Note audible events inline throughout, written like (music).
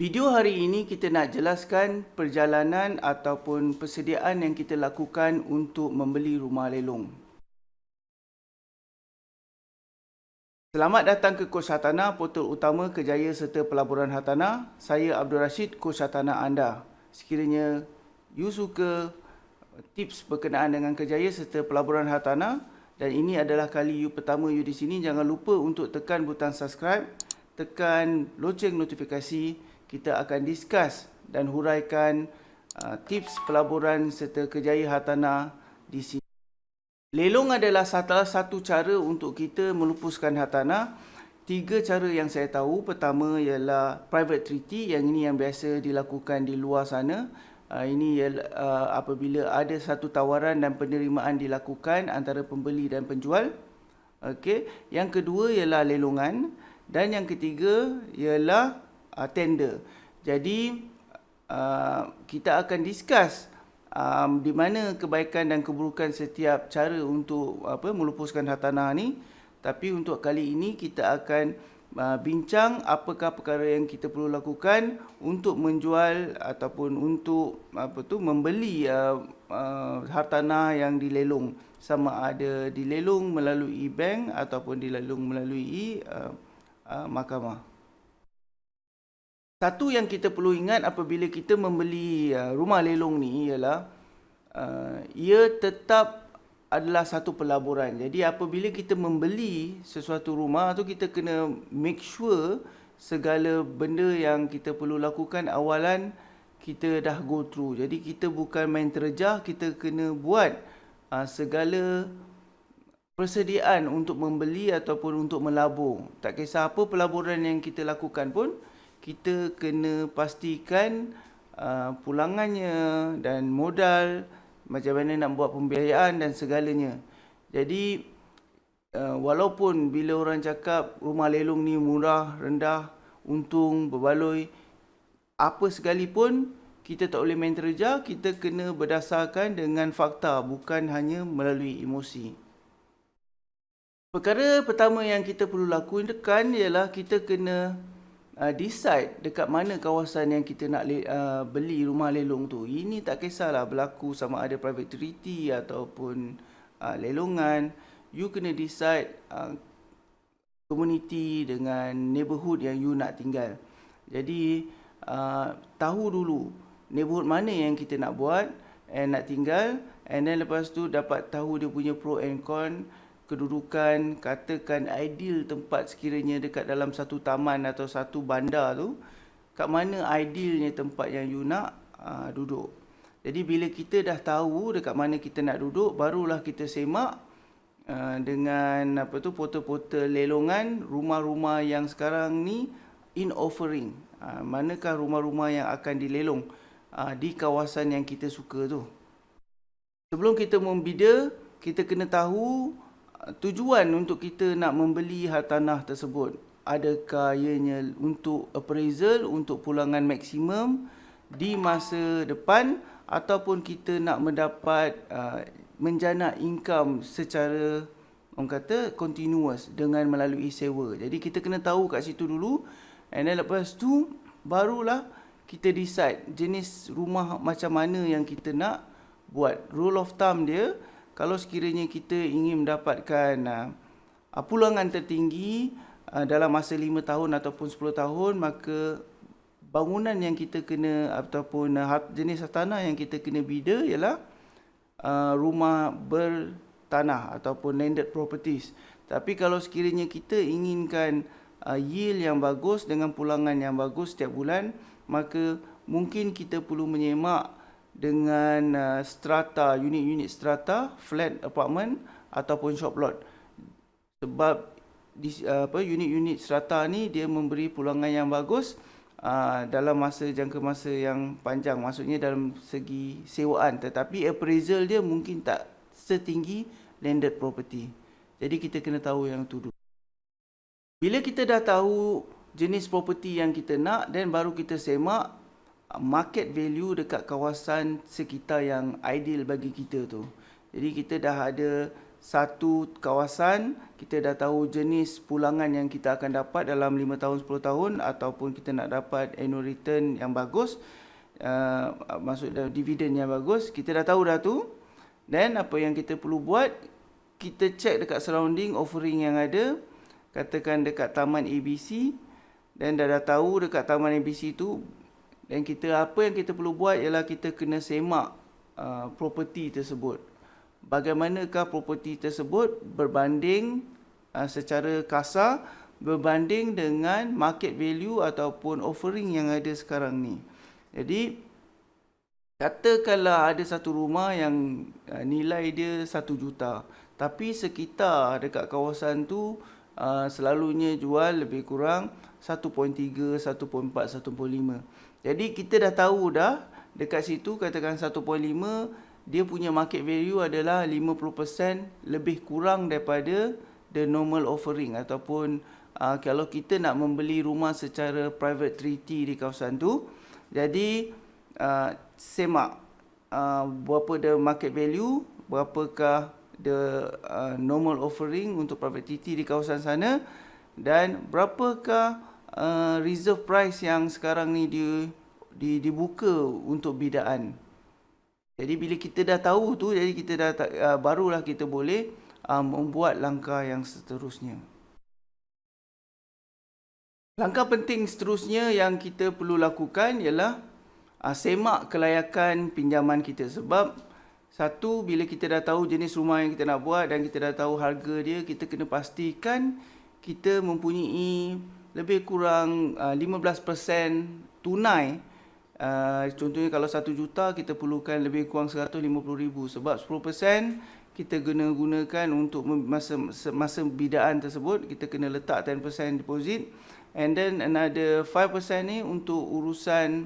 Video hari ini kita nak jelaskan perjalanan ataupun persediaan yang kita lakukan untuk membeli rumah lelong. Selamat datang ke Kos Hartanah, portal utama kejaya serta pelaburan hartanah. Saya Abdul Rashid, Kos Hartanah anda. Sekiranya you suka tips berkenaan dengan kejaya serta pelaburan hartanah dan ini adalah kali you pertama you di sini, jangan lupa untuk tekan butang subscribe, tekan loceng notifikasi kita akan discuss dan huraikan uh, tips pelaburan serta kejaya hartanah di sini. Lelong adalah salah satu cara untuk kita melupuskan hartanah. Tiga cara yang saya tahu. Pertama ialah private treaty yang ini yang biasa dilakukan di luar sana. Uh, ini ialah uh, apabila ada satu tawaran dan penerimaan dilakukan antara pembeli dan penjual. Okey. Yang kedua ialah lelongan dan yang ketiga ialah uh, tender. Jadi uh, kita akan discuss um, di mana kebaikan dan keburukan setiap cara untuk apa melupuskan hartanah ni. Tapi untuk kali ini kita akan uh, bincang apakah perkara yang kita perlu lakukan untuk menjual ataupun untuk apa tu membeli uh, uh, hartanah yang dilelong sama ada dilelong melalui bank ataupun dilelong melalui uh, uh, mahkamah. Satu yang kita perlu ingat apabila kita membeli uh, rumah lelong ni ialah uh, ia tetap adalah satu pelaburan. Jadi apabila kita membeli sesuatu rumah tu kita kena make sure segala benda yang kita perlu lakukan awalan kita dah go through. Jadi kita bukan main terjah, kita kena buat uh, segala persediaan untuk membeli ataupun untuk melabur. Tak kisah apa pelaburan yang kita lakukan pun, kita kena pastikan uh, pulangannya dan modal macam mana nak buat pembiayaan dan segalanya. Jadi uh, walaupun bila orang cakap rumah lelong ni murah, rendah, untung, berbaloi apa sekalipun kita tak boleh main terja, kita kena berdasarkan dengan fakta bukan hanya melalui emosi. Perkara pertama yang kita perlu lakukan ialah kita kena uh, decide dekat mana kawasan yang kita nak uh, beli rumah lelong tu. Ini tak kisahlah berlaku sama ada private treaty ataupun uh, lelongan. You kena decide uh, community dengan neighborhood yang you nak tinggal. Jadi uh, tahu dulu neighborhood mana yang kita nak buat and nak tinggal and then lepas tu dapat tahu dia punya pro and con kedudukan katakan ideal tempat sekiranya dekat dalam satu taman atau satu bandar tu kat mana idealnya tempat yang you nak uh, duduk. Jadi bila kita dah tahu dekat mana kita nak duduk barulah kita semak uh, dengan apa tu portal-portal lelongan rumah-rumah yang sekarang ni in offering. Uh, manakah rumah-rumah yang akan dilelong uh, di kawasan yang kita suka tu? Sebelum kita membida kita kena tahu tujuan untuk kita nak membeli hartanah tersebut? Adakah ianya untuk appraisal untuk pulangan maksimum di masa depan ataupun kita nak mendapat uh, menjana income secara orang kata continuous dengan melalui sewa? Jadi kita kena tahu kat situ dulu and then lepas tu barulah kita decide jenis rumah macam mana yang kita nak buat. Rule of thumb dia kalau sekiranya kita ingin mendapatkan uh, pulangan tertinggi uh, dalam masa 5 tahun ataupun 10 tahun maka bangunan yang kita kena ataupun uh, jenis tanah yang kita kena bida ialah uh, rumah bertanah ataupun landed properties. Tapi kalau sekiranya kita inginkan uh, yield yang bagus dengan pulangan yang bagus setiap bulan maka mungkin kita perlu menyemak dengan uh, strata unit-unit strata flat apartment ataupun shop lot. Sebab uh, apa unit-unit strata ni dia memberi pulangan yang bagus uh, dalam masa jangka masa yang panjang. Maksudnya dalam segi sewaan. Tetapi appraisal dia mungkin tak setinggi landed property. Jadi kita kena tahu yang tu dulu. Bila kita dah tahu jenis property yang kita nak dan baru kita semak market value dekat kawasan sekitar yang ideal bagi kita tu. Jadi kita dah ada satu kawasan, kita dah tahu jenis pulangan yang kita akan dapat dalam 5 tahun 10 tahun ataupun kita nak dapat annual return yang bagus, uh, maksud dividen yang bagus, kita dah tahu dah tu. Dan apa yang kita perlu buat, kita check dekat surrounding offering yang ada, katakan dekat taman ABC dan dah dah tahu dekat taman ABC tu dan kita apa yang kita perlu buat ialah kita kena semak uh, property tersebut. Bagaimanakah property tersebut berbanding uh, secara kasar berbanding dengan market value ataupun offering yang ada sekarang ni. Jadi katakanlah ada satu rumah yang uh, nilai dia 1 juta tapi sekitar dekat kawasan tu uh, selalunya jual lebih kurang 1.3, 1.4, 1.5. Jadi kita dah tahu dah dekat situ katakan 1.5 dia punya market value adalah 50% lebih kurang daripada the normal offering ataupun uh, kalau kita nak membeli rumah secara private treaty di kawasan tu jadi uh, semak uh, berapa the market value berapakah the uh, normal offering untuk private treaty di kawasan sana dan berapakah uh, reserve price yang sekarang ni di, di dibuka untuk bidaan. Jadi bila kita dah tahu tu, jadi kita dah uh, barulah kita boleh uh, membuat langkah yang seterusnya. Langkah penting seterusnya yang kita perlu lakukan ialah uh, semak kelayakan pinjaman kita sebab satu bila kita dah tahu jenis rumah yang kita nak buat dan kita dah tahu harga dia, kita kena pastikan kita mempunyai lebih kurang uh, 15% tunai. Uh, contohnya kalau 1 juta kita perlukan lebih kurang 150 ribu. Sebab 10% kita guna gunakan untuk masa masa bidaan tersebut. Kita kena letak 10% deposit. And then another 5% ni untuk urusan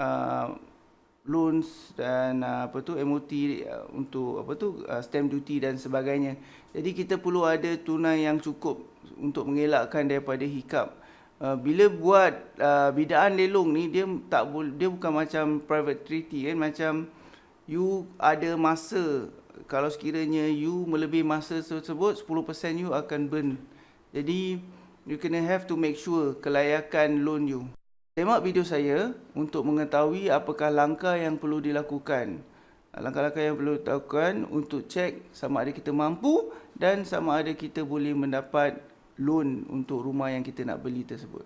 uh, loans dan uh, apa tu MOT uh, untuk apa tu uh, stamp duty dan sebagainya. Jadi kita perlu ada tunai yang cukup untuk mengelakkan daripada hikap. Uh, bila buat uh, bidaan lelong ni dia tak dia bukan macam private treaty kan macam you ada masa kalau sekiranya you melebihi masa tersebut 10% you akan burn. Jadi you kena have to make sure kelayakan loan you. Tengok video saya untuk mengetahui apakah langkah yang perlu dilakukan. Langkah-langkah yang perlu dilakukan untuk cek sama ada kita mampu dan sama ada kita boleh mendapat loan untuk rumah yang kita nak beli tersebut.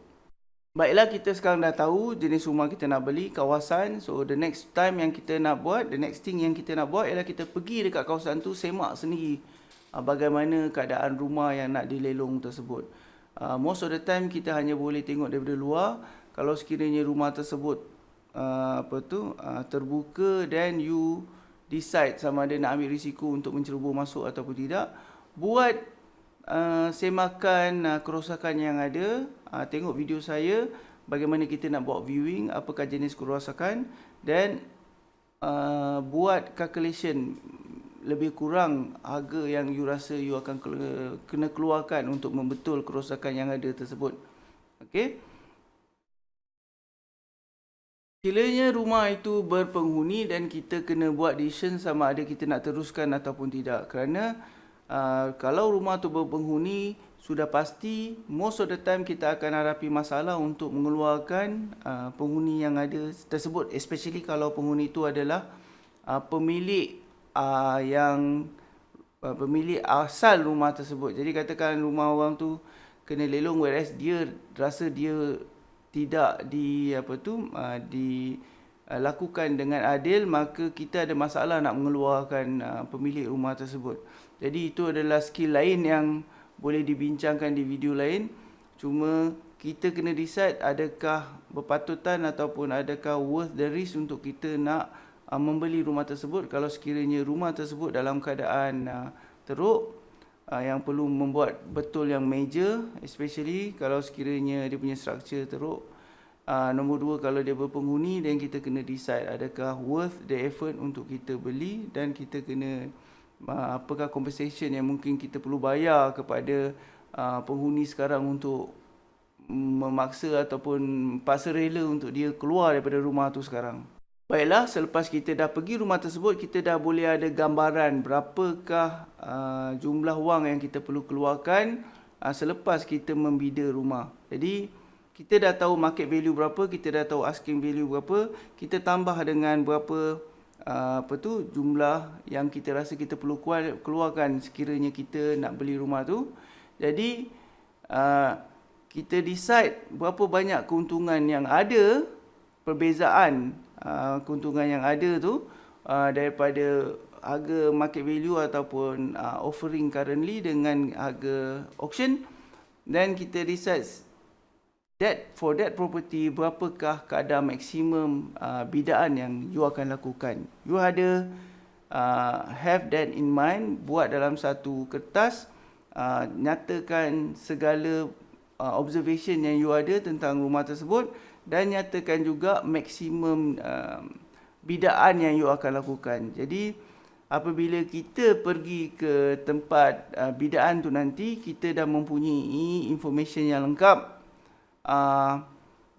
Baiklah kita sekarang dah tahu jenis rumah kita nak beli, kawasan. So the next time yang kita nak buat, the next thing yang kita nak buat ialah kita pergi dekat kawasan tu semak sendiri uh, bagaimana keadaan rumah yang nak dilelong tersebut. Uh, most of the time kita hanya boleh tengok daripada luar. Kalau sekiranya rumah tersebut uh, apa tu uh, terbuka then you decide sama ada nak ambil risiko untuk mencerubur masuk ataupun tidak. Buat uh, semakan uh, kerosakan yang ada, uh, tengok video saya bagaimana kita nak buat viewing, apakah jenis kerosakan dan uh, buat calculation lebih kurang harga yang you rasa you akan kena keluarkan untuk membetul kerosakan yang ada tersebut. Okey. Sekiranya rumah itu berpenghuni dan kita kena buat decision sama ada kita nak teruskan ataupun tidak. Kerana Uh, kalau rumah tu berpenghuni sudah pasti most of the time kita akan hadapi masalah untuk mengeluarkan uh, penghuni yang ada tersebut especially kalau penghuni itu adalah uh, pemilik uh, yang uh, pemilik asal rumah tersebut jadi katakan rumah orang tu kena lelong whereas dia rasa dia tidak di apa tu uh, di uh, lakukan dengan adil maka kita ada masalah nak mengeluarkan uh, pemilik rumah tersebut jadi itu adalah skill lain yang boleh dibincangkan di video lain. Cuma kita kena decide adakah berpatutan ataupun adakah worth the risk untuk kita nak uh, membeli rumah tersebut. Kalau sekiranya rumah tersebut dalam keadaan uh, teruk uh, yang perlu membuat betul yang major. Especially kalau sekiranya dia punya structure teruk. Uh, nombor dua kalau dia berpenghuni dan kita kena decide adakah worth the effort untuk kita beli dan kita kena Ah, apakah compensation yang mungkin kita perlu bayar kepada uh, penghuni sekarang untuk memaksa ataupun paksa rela untuk dia keluar daripada rumah tu sekarang. Baiklah, selepas kita dah pergi rumah tersebut, kita dah boleh ada gambaran berapakah uh, jumlah wang yang kita perlu keluarkan uh, selepas kita membida rumah. Jadi, kita dah tahu market value berapa, kita dah tahu asking value berapa, kita tambah dengan berapa uh, apa tu jumlah yang kita rasa kita perlu keluarkan sekiranya kita nak beli rumah tu. Jadi, uh, kita decide berapa banyak keuntungan yang ada, perbezaan Uh, keuntungan yang ada tu uh, daripada harga market value ataupun uh, offering currently dengan harga auction then kita research that for that property berapakah kadar maksimum uh, bidaan yang you akan lakukan. You ada uh, have that in mind buat dalam satu kertas uh, nyatakan segala uh, observation yang you ada tentang rumah tersebut dan nyatakan juga maksimum uh, bidaan yang you akan lakukan. Jadi apabila kita pergi ke tempat uh, bidaan tu nanti kita dah mempunyai information yang lengkap uh,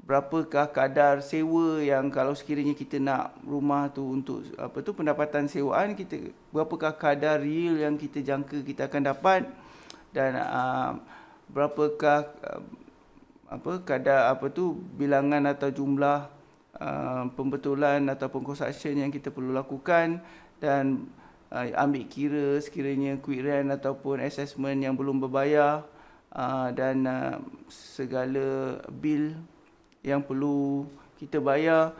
berapakah kadar sewa yang kalau sekiranya kita nak rumah tu untuk apa tu pendapatan sewaan kita berapakah kadar real yang kita jangka kita akan dapat dan uh, berapakah uh, apa kadar apa tu bilangan atau jumlah uh, pembetulan ataupun construction yang kita perlu lakukan dan uh, ambil kira sekiranya quick rent ataupun assessment yang belum berbayar uh, dan uh, segala bil yang perlu kita bayar.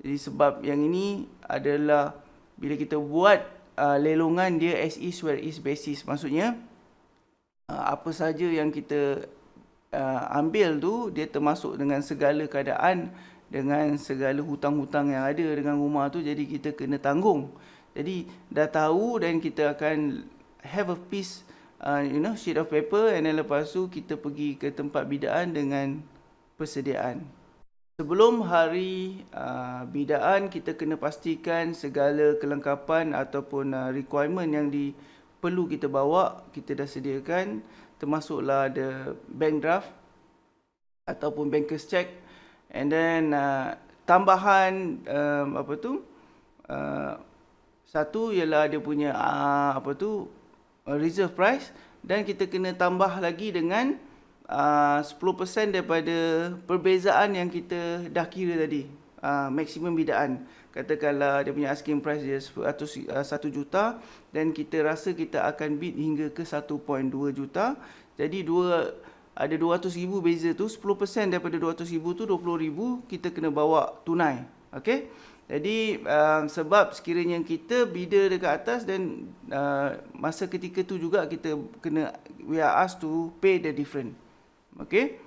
Jadi sebab yang ini adalah bila kita buat uh, lelongan dia as is where is basis. Maksudnya uh, apa saja yang kita uh, ambil tu dia termasuk dengan segala keadaan dengan segala hutang-hutang yang ada dengan rumah tu jadi kita kena tanggung. Jadi dah tahu dan kita akan have a piece uh, you know sheet of paper and then lepas tu kita pergi ke tempat bidaan dengan persediaan. Sebelum hari uh, bidaan kita kena pastikan segala kelengkapan ataupun uh, requirement yang di perlu kita bawa kita dah sediakan termasuklah ada bank draft ataupun banker's check. And then uh, tambahan um, apa tu uh, satu ialah dia punya uh, apa tu uh, reserve price. Dan kita kena tambah lagi dengan uh, 10% daripada perbezaan yang kita dah kira tadi uh, maksimum bidaan katakanlah dia punya asking price dia 100 1 uh, juta dan kita rasa kita akan bid hingga ke 1.2 juta. Jadi dua ada 200 ribu beza tu 10% daripada 200 ribu tu 20 ribu kita kena bawa tunai. Okey? Jadi uh, sebab sekiranya kita bida dekat atas dan uh, masa ketika tu juga kita kena we are asked to pay the different. Okey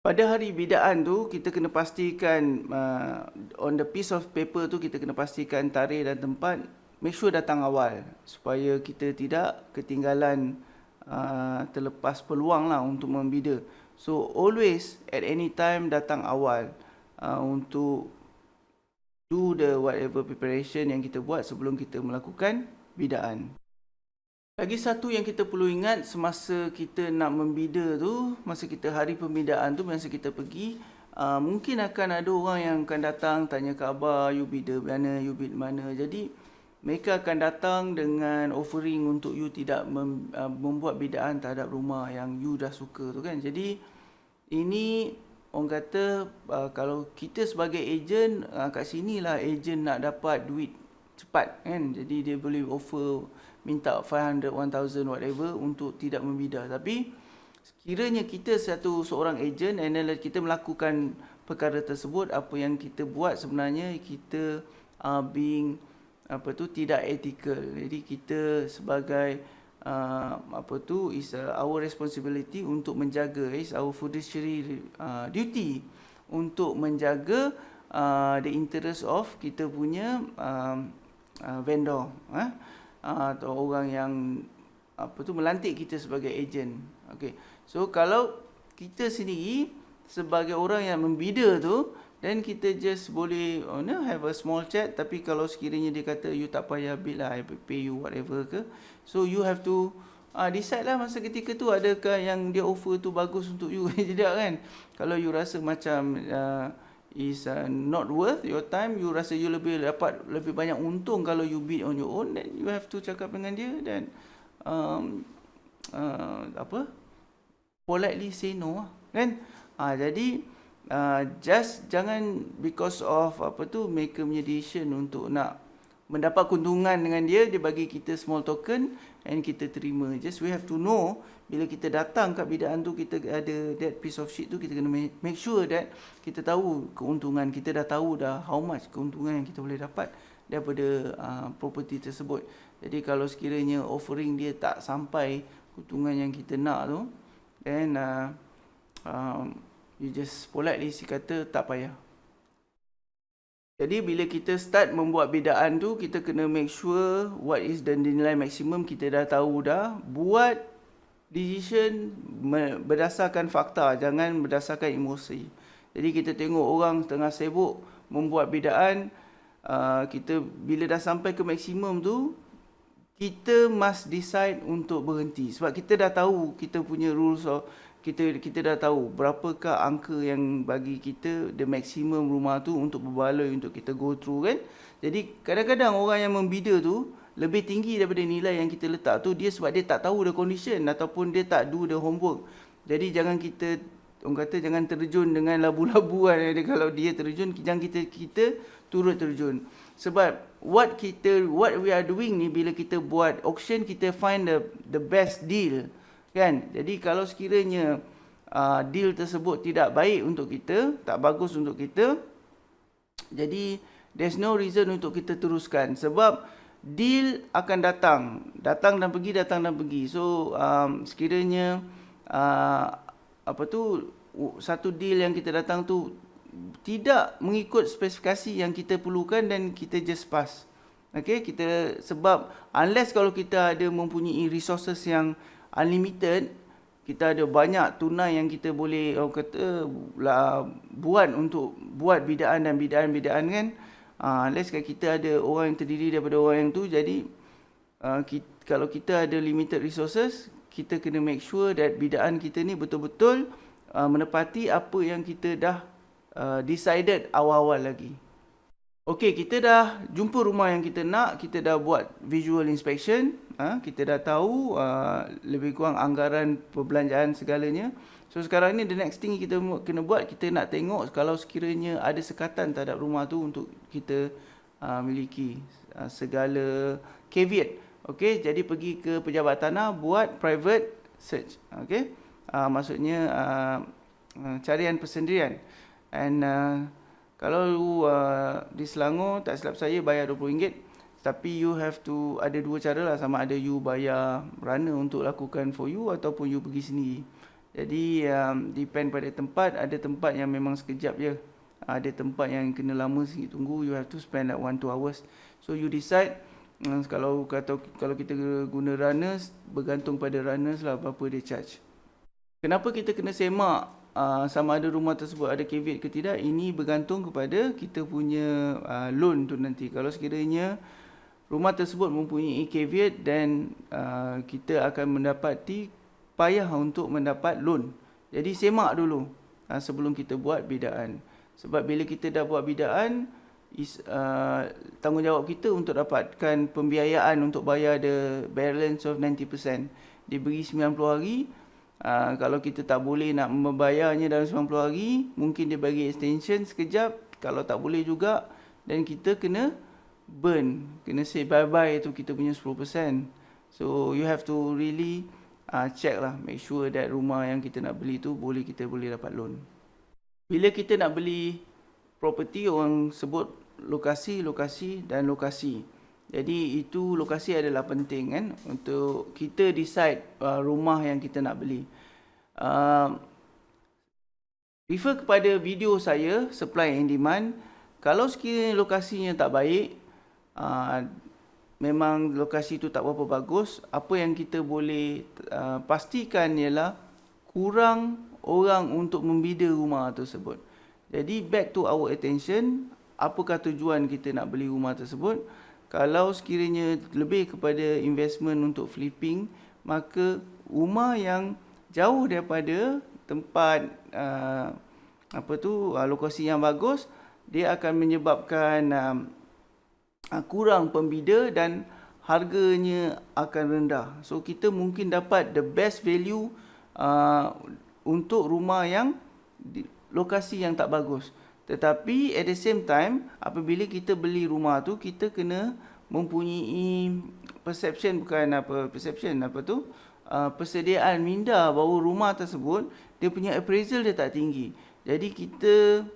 pada hari bidaan tu kita kena pastikan uh, on the piece of paper tu kita kena pastikan tarikh dan tempat make sure datang awal. Supaya kita tidak ketinggalan uh, terlepas peluang lah untuk membida. So always at any time datang awal uh, untuk do the whatever preparation yang kita buat sebelum kita melakukan bidaan lagi satu yang kita perlu ingat semasa kita nak membida tu, masa kita hari pembidaan tu, masa kita pergi, uh, mungkin akan ada orang yang akan datang tanya khabar, you bida mana, you bid mana. Jadi, mereka akan datang dengan offering untuk you tidak mem, uh, membuat bidaan terhadap rumah yang you dah suka tu kan. Jadi, ini orang kata uh, kalau kita sebagai ejen, uh, kat sini lah ejen nak dapat duit cepat kan. Jadi, dia boleh offer minta 500 1000 whatever untuk tidak membidah tapi sekiranya kita satu seorang and then kita melakukan perkara tersebut apa yang kita buat sebenarnya kita uh, being apa tu tidak ethical jadi kita sebagai uh, apa tu is uh, our responsibility untuk menjaga is our fiduciary uh, duty untuk menjaga uh, the interest of kita punya uh, uh, vendor eh? Ah, atau orang yang apa tu melantik kita sebagai ejen. Okey. So kalau kita sendiri sebagai orang yang membida tu then kita just boleh oh, no, have a small chat tapi kalau sekiranya dia kata you tak payah bill lah I pay you whatever ke so you have to uh, decide lah masa ketika tu adakah yang dia offer tu bagus untuk you (laughs) tidak kan kalau you rasa macam uh, is uh, not worth your time. You rasa you lebih dapat lebih banyak untung kalau you bid on your own then you have to cakap dengan dia dan um, uh, apa? Politely say no lah kan? Uh, jadi uh, just jangan because of apa tu make a decision untuk nak mendapat keuntungan dengan dia dia bagi kita small token and kita terima. Just we have to know bila kita datang kat bidaan tu kita ada that piece of shit tu kita kena make sure that kita tahu keuntungan. Kita dah tahu dah how much keuntungan yang kita boleh dapat daripada uh, property tersebut. Jadi kalau sekiranya offering dia tak sampai keuntungan yang kita nak tu then uh, um, you just politely si kata tak payah jadi bila kita start membuat bidaan tu kita kena make sure what is the nilai maksimum kita dah tahu dah. Buat decision berdasarkan fakta jangan berdasarkan emosi. Jadi kita tengok orang tengah sibuk membuat bidaan uh, kita bila dah sampai ke maksimum tu kita must decide untuk berhenti. Sebab kita dah tahu kita punya rules of kita kita dah tahu berapakah angka yang bagi kita the maximum rumah tu untuk berbaloi untuk kita go through kan jadi kadang-kadang orang yang membida tu lebih tinggi daripada nilai yang kita letak tu dia sebab dia tak tahu the condition ataupun dia tak do the homework. Jadi jangan kita orang kata jangan terjun dengan labu-labuan (laughs) labu kalau dia terjun jangan kita kita turut terjun. Sebab what kita what we are doing ni bila kita buat auction kita find the the best deal kan. Jadi kalau sekiranya uh, deal tersebut tidak baik untuk kita, tak bagus untuk kita jadi there's no reason untuk kita teruskan. Sebab deal akan datang. Datang dan pergi datang dan pergi. So um, sekiranya uh, apa tu satu deal yang kita datang tu tidak mengikut spesifikasi yang kita perlukan dan kita just pass. Okey kita sebab unless kalau kita ada mempunyai resources yang unlimited kita ada banyak tunai yang kita boleh orang kata lah, buat untuk buat bidaan dan bidaan-bidaan kan? Uh, unless kan kita ada orang yang terdiri daripada orang yang tu jadi uh, kita, kalau kita ada limited resources kita kena make sure that bidaan kita ni betul-betul uh, menepati apa yang kita dah uh, decided awal-awal lagi. Okey, kita dah jumpa rumah yang kita nak, kita dah buat visual inspection, ha, kita dah tahu uh, lebih kurang anggaran perbelanjaan segalanya. So sekarang ni the next thing kita kena buat kita nak tengok kalau sekiranya ada sekatan terhadap rumah tu untuk kita uh, miliki uh, segala caveat. Okey, jadi pergi ke pejabat tanah buat private search. Okey. Uh, maksudnya uh, carian persendirian. And uh, kalau uh, di Selangor tak silap saya bayar RM20 tapi you have to ada dua cara lah sama ada you bayar runner untuk lakukan for you ataupun you pergi sendiri. Jadi um, depend pada tempat, ada tempat yang memang sekejap je. Ada tempat yang kena lama sikit tunggu, you have to spend like 1 2 hours. So you decide um, kalau kata kalau kita guna runners, bergantung pada runners lah berapa dia charge. Kenapa kita kena semak uh, sama ada rumah tersebut ada caveat ke tidak? Ini bergantung kepada kita punya uh, loan tu nanti. Kalau sekiranya rumah tersebut mempunyai caveat dan uh, kita akan mendapati payah untuk mendapat loan. Jadi semak dulu uh, sebelum kita buat bidaan. Sebab bila kita dah buat bidaan, is, uh, tanggungjawab kita untuk dapatkan pembiayaan untuk bayar the balance of 90%. Diberi 90 hari, uh, kalau kita tak boleh nak membayarnya dalam 90 hari, mungkin dia bagi extension sekejap. Kalau tak boleh juga, dan kita kena burn. Kena say bye-bye tu kita punya 10%. So you have to really uh, check lah make sure that rumah yang kita nak beli tu boleh kita boleh dapat loan bila kita nak beli property orang sebut lokasi lokasi dan lokasi jadi itu lokasi adalah penting kan untuk kita decide uh, rumah yang kita nak beli uh, refer kepada video saya supply and demand kalau sekiranya lokasinya tak baik uh, memang lokasi itu tak berapa bagus, apa yang kita boleh uh, pastikan ialah kurang orang untuk membida rumah tersebut. Jadi back to our attention, apakah tujuan kita nak beli rumah tersebut? Kalau sekiranya lebih kepada investment untuk flipping, maka rumah yang jauh daripada tempat uh, apa tu uh, lokasi yang bagus dia akan menyebabkan uh, kurang pembida dan harganya akan rendah. So kita mungkin dapat the best value uh, untuk rumah yang di, lokasi yang tak bagus. Tetapi at the same time apabila kita beli rumah tu kita kena mempunyai perception bukan apa perception apa tu uh, persediaan minda bahawa rumah tersebut dia punya appraisal dia tak tinggi. Jadi kita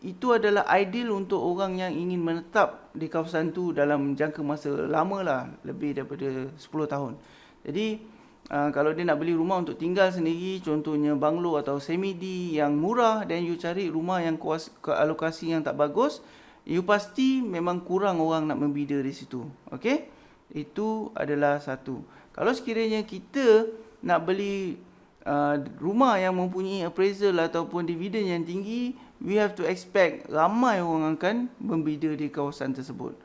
itu adalah ideal untuk orang yang ingin menetap di kawasan tu dalam jangka masa lama lah, lebih daripada 10 tahun. Jadi uh, kalau dia nak beli rumah untuk tinggal sendiri, contohnya banglo atau semi-D yang murah dan you cari rumah yang kuas, ke alokasi yang tak bagus, you pasti memang kurang orang nak membida di situ. Okey? Itu adalah satu. Kalau sekiranya kita nak beli uh, rumah yang mempunyai appraisal ataupun dividen yang tinggi, we have to expect ramai orang akan membida di kawasan tersebut.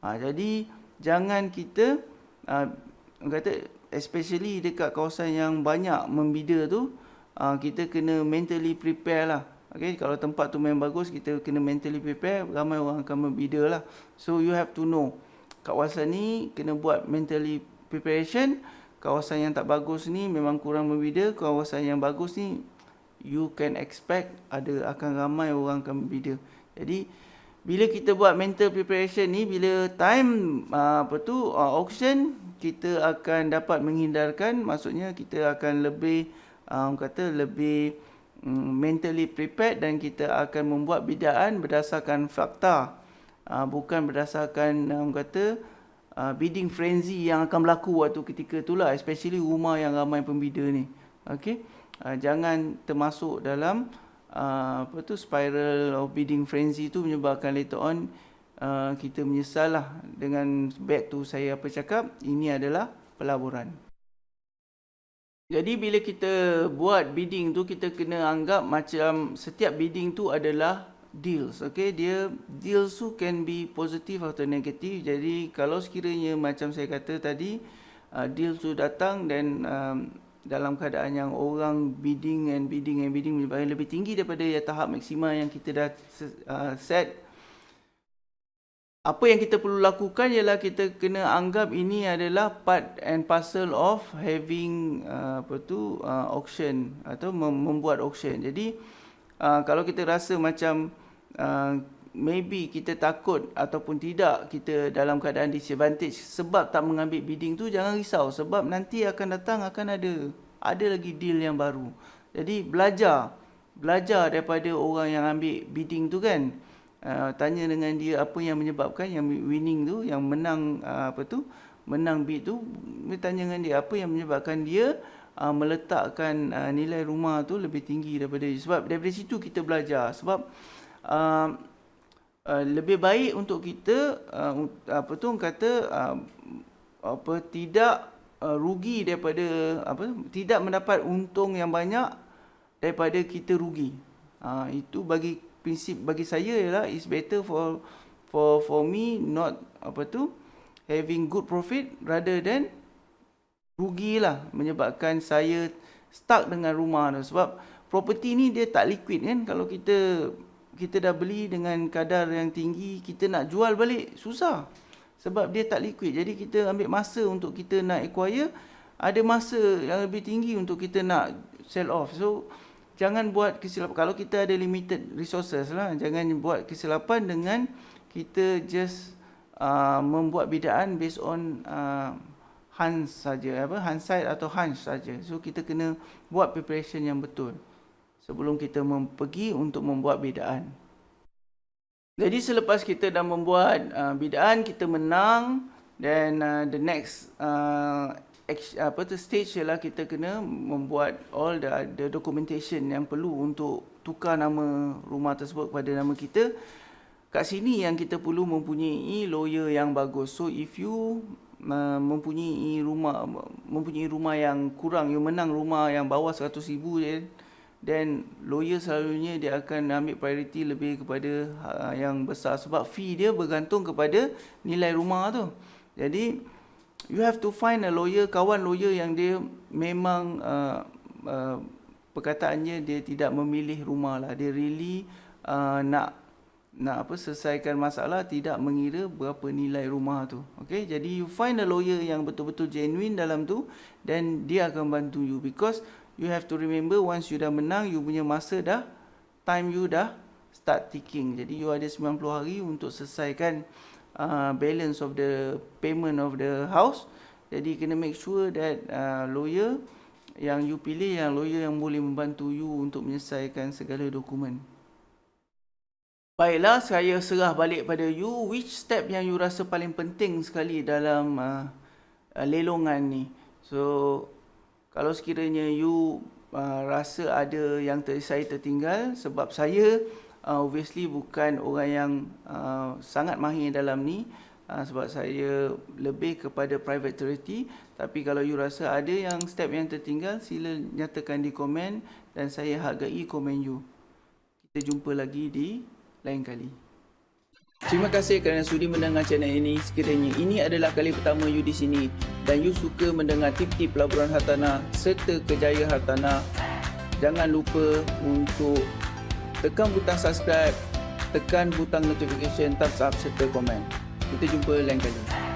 Ha, jadi jangan kita uh, kata especially dekat kawasan yang banyak membida tu uh, kita kena mentally prepare lah. Okay, kalau tempat tu memang bagus kita kena mentally prepare ramai orang akan membida lah. So you have to know kawasan ni kena buat mentally preparation. Kawasan yang tak bagus ni memang kurang membida. Kawasan yang bagus ni you can expect ada akan ramai orang akan berbeza. Jadi bila kita buat mental preparation ni bila time uh, apa tu uh, auction kita akan dapat menghindarkan maksudnya kita akan lebih um, kata lebih um, mentally prepared dan kita akan membuat bidaan berdasarkan fakta uh, bukan berdasarkan um, kata uh, bidding frenzy yang akan berlaku waktu ketika itulah especially rumah yang ramai pembida ni. Okey? Uh, jangan termasuk dalam uh, apa tu spiral of bidding frenzy tu menyebabkan later on uh, kita menyesal lah dengan back tu saya apa cakap ini adalah pelaburan. Jadi bila kita buat bidding tu kita kena anggap macam setiap bidding tu adalah deals okay? Dia deals tu can be positive atau negatif jadi kalau sekiranya macam saya kata tadi uh, deals tu datang dan um, dalam keadaan yang orang bidding and bidding and bidding menyebabkan lebih tinggi daripada ya, tahap maksimal yang kita dah uh, set. Apa yang kita perlu lakukan ialah kita kena anggap ini adalah part and parcel of having uh, apa tu uh, auction atau membuat auction. Jadi uh, kalau kita rasa macam uh, maybe kita takut ataupun tidak kita dalam keadaan disadvantage sebab tak mengambil bidding tu jangan risau sebab nanti akan datang akan ada ada lagi deal yang baru. Jadi belajar belajar daripada orang yang ambil bidding tu kan. Uh, tanya dengan dia apa yang menyebabkan yang winning tu yang menang uh, apa tu menang bid tu tanya dengan dia apa yang menyebabkan dia uh, meletakkan uh, nilai rumah tu lebih tinggi daripada dia. sebab daripada situ kita belajar sebab uh, Uh, lebih baik untuk kita uh, apa tu kata uh, apa tidak uh, rugi daripada apa tidak mendapat untung yang banyak daripada kita rugi. Uh, itu bagi prinsip bagi saya ialah is better for for for me not apa tu having good profit rather than rugilah menyebabkan saya stuck dengan rumah tu sebab property ni dia tak liquid kan kalau kita kita dah beli dengan kadar yang tinggi, kita nak jual balik susah. Sebab dia tak liquid. Jadi kita ambil masa untuk kita nak acquire, ada masa yang lebih tinggi untuk kita nak sell off. So jangan buat kesilapan kalau kita ada limited resources lah, jangan buat kesilapan dengan kita just uh, membuat bidaan based on uh, hunch saja apa hindsight atau hunch saja. So kita kena buat preparation yang betul sebelum kita pergi untuk membuat bidaan. Jadi selepas kita dah membuat uh, bidaan, kita menang dan uh, the next uh, apa tu stage ialah kita kena membuat all the, the documentation yang perlu untuk tukar nama rumah tersebut kepada nama kita. Kat sini yang kita perlu mempunyai lawyer yang bagus. So if you uh, mempunyai rumah mempunyai rumah yang kurang, you menang rumah yang bawah 100,000 je, then lawyer selalunya dia akan ambil priority lebih kepada uh, yang besar sebab fee dia bergantung kepada nilai rumah tu. Jadi you have to find a lawyer, kawan lawyer yang dia memang uh, uh, perkataannya dia tidak memilih rumah lah. Dia really uh, nak nak apa selesaikan masalah tidak mengira berapa nilai rumah tu. Okay, jadi you find a lawyer yang betul-betul genuine dalam tu dan dia akan bantu you because you have to remember once you dah menang you punya masa dah time you dah start ticking. Jadi you ada 90 hari untuk selesaikan uh, balance of the payment of the house. Jadi kena make sure that uh, lawyer yang you pilih yang lawyer yang boleh membantu you untuk menyelesaikan segala dokumen. Baiklah, saya serah balik pada you. Which step yang you rasa paling penting sekali dalam uh, uh, lelongan ni? So, kalau sekiranya you uh, rasa ada yang ter saya tertinggal sebab saya uh, obviously bukan orang yang uh, sangat mahir dalam ni uh, sebab saya lebih kepada private charity tapi kalau you rasa ada yang step yang tertinggal sila nyatakan di komen dan saya hargai komen you. Kita jumpa lagi di lain kali. Terima kasih kerana sudi mendengar channel ini. Sekiranya ini adalah kali pertama you di sini dan you suka mendengar tip-tip pelaburan hartanah serta kejaya hartanah, jangan lupa untuk tekan butang subscribe, tekan butang notification, thumbs up serta komen. Kita jumpa lain kali.